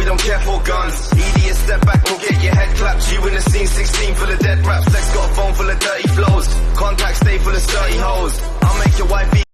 we don't care for guns. Idiot, step back, we'll get your head clapped. You in the scene, 16 full of dead raps. Lex got a phone full of dirty flows. Contacts stay full of dirty hoes.